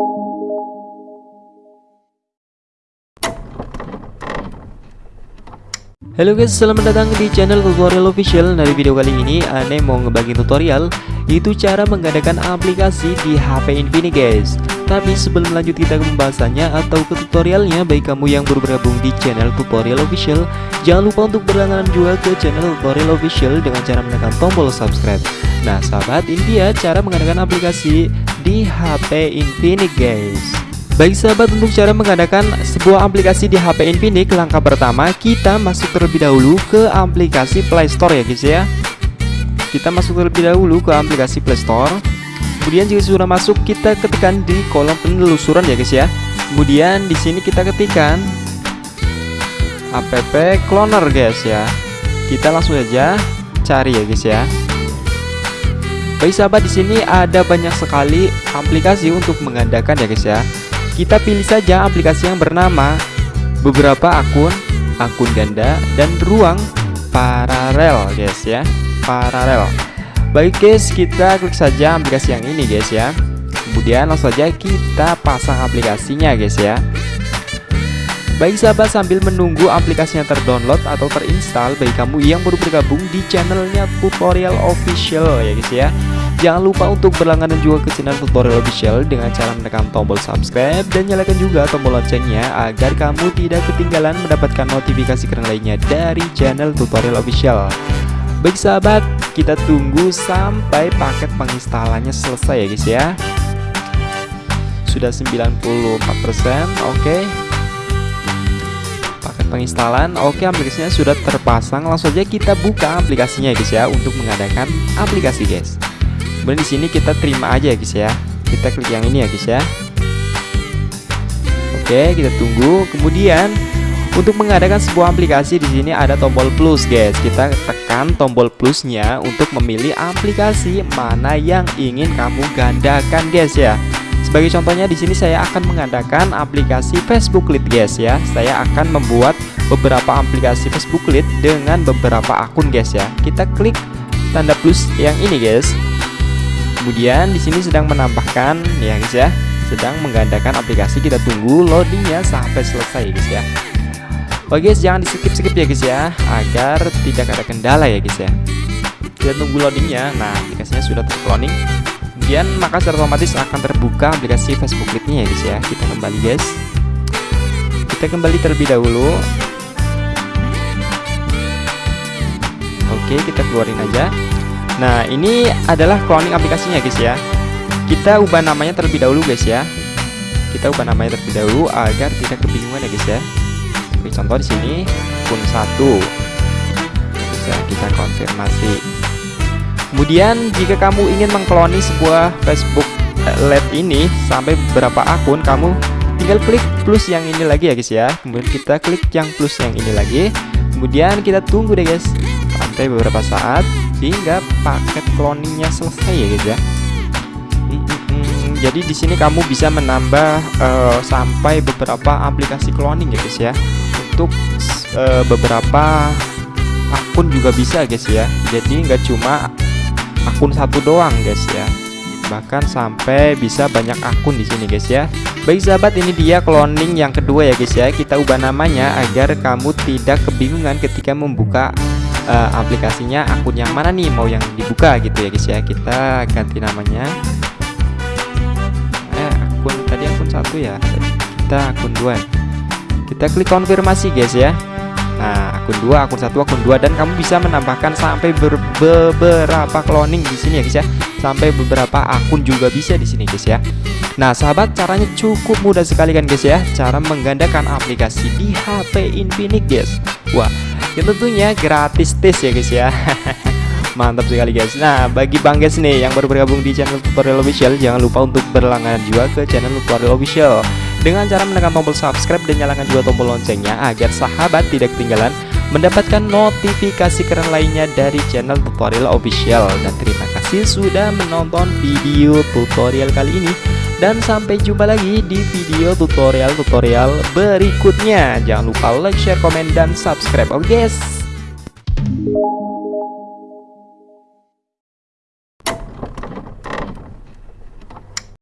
Halo guys, selamat datang di channel tutorial official. Nah di video kali ini Ane mau ngebagi tutorial Itu cara mengadakan aplikasi di HP Infinix guys. Tapi sebelum lanjut kita ke pembahasannya Atau ke tutorialnya Bagi kamu yang baru bergabung di channel tutorial official Jangan lupa untuk berlangganan juga ke channel tutorial official Dengan cara menekan tombol subscribe. Nah sahabat ini dia cara mengadakan aplikasi di HP Infinix guys. Baik sahabat untuk cara mengadakan sebuah aplikasi di HP Infinix Langkah pertama kita masuk terlebih dahulu ke aplikasi Play Store ya guys ya. Kita masuk terlebih dahulu ke aplikasi Play Store. Kemudian jika sudah masuk kita ketikkan di kolom penelusuran ya guys ya. Kemudian di sini kita ketikkan app cloner guys ya. Kita langsung aja cari ya guys ya Baik sahabat di sini ada banyak sekali aplikasi untuk mengadakan ya guys ya. Kita pilih saja aplikasi yang bernama beberapa akun, akun ganda, dan ruang paralel guys ya. Paralel. Baik guys kita klik saja aplikasi yang ini guys ya. Kemudian langsung saja kita pasang aplikasinya guys ya Baik sahabat sambil menunggu aplikasinya terdownload atau terinstall bagi kamu yang baru bergabung di channelnya tutorial official ya guys ya Jangan lupa untuk berlangganan juga ke channel tutorial official dengan cara menekan tombol subscribe dan nyalakan juga tombol loncengnya agar kamu tidak ketinggalan mendapatkan notifikasi keren lainnya dari channel tutorial official. Baik sahabat, kita tunggu sampai paket penginstalannya selesai ya guys ya. Sudah 94%, oke. Okay. Paket penginstalan, oke aplikasinya sudah terpasang. Langsung aja kita buka aplikasinya ya guys ya untuk mengadakan aplikasi guys. Kemudian di sini kita terima aja ya guys ya. Kita klik yang ini ya guys ya. Oke, kita tunggu. Kemudian untuk mengadakan sebuah aplikasi di sini ada tombol plus guys. Kita tekan tombol plusnya untuk memilih aplikasi mana yang ingin kamu gandakan guys ya. Sebagai contohnya di sini saya akan mengadakan aplikasi Facebook Lead guys ya. Saya akan membuat beberapa aplikasi Facebook Lead dengan beberapa akun guys ya. Kita klik tanda plus yang ini guys. Kemudian di sini sedang menambahkan ya guys ya, sedang menggandakan aplikasi. Kita tunggu loadingnya sampai selesai guys ya. Oke guys, jangan di skip skip ya guys ya, agar tidak ada kendala ya guys ya. Kita tunggu loadingnya. Nah, aplikasinya sudah tercloning. Kemudian maka secara otomatis akan terbuka aplikasi Facebook Lead-nya ya guys ya. Kita kembali guys. Kita kembali terlebih dahulu. Oke, kita keluarin aja. Nah ini adalah cloning aplikasinya guys ya Kita ubah namanya terlebih dahulu guys ya Kita ubah namanya terlebih dahulu agar tidak kebingungan ya guys ya Seperti contoh di sini akun 1 Bisa kita konfirmasi Kemudian jika kamu ingin mengkloni sebuah Facebook LED ini sampai beberapa akun kamu tinggal klik plus yang ini lagi ya guys ya. Kemudian kita klik yang plus yang ini lagi. Kemudian kita tunggu deh guys sampai beberapa saat hingga paket cloningnya selesai ya guys ya. Jadi di sini kamu bisa menambah uh, sampai beberapa aplikasi cloning ya guys ya. Untuk uh, beberapa akun juga bisa guys ya. Jadi nggak cuma akun satu doang guys ya. Bahkan sampai bisa banyak akun di sini guys ya. Baik sahabat ini dia cloning yang kedua ya guys ya. Kita ubah namanya agar kamu tidak kebingungan ketika membuka uh, aplikasinya akun yang mana nih mau yang dibuka gitu ya guys ya. Kita ganti namanya. Eh akun tadi akun satu ya? Kita akun dua. Kita klik konfirmasi guys ya Nah, akun dua, akun satu, akun dua dan kamu bisa menambahkan sampai beberapa cloning di sini ya guys ya. Sampai beberapa akun juga bisa di sini guys ya. Nah, sahabat, caranya cukup mudah sekali kan guys ya. Cara menggandakan aplikasi di HP Infinix guys. Wah, yang tentunya gratis tes ya guys ya. Mantap sekali guys Nah bagi Bang guys nih yang baru bergabung di channel tutorial official Jangan lupa untuk berlangganan juga ke channel tutorial official Dengan cara menekan tombol subscribe dan nyalakan juga tombol loncengnya Agar sahabat tidak ketinggalan mendapatkan notifikasi keren lainnya dari channel tutorial official. Dan terima kasih sudah menonton video tutorial kali ini. Dan sampai jumpa lagi di video tutorial-tutorial berikutnya. Jangan lupa like, share, komen, dan subscribe. Oke okay, guys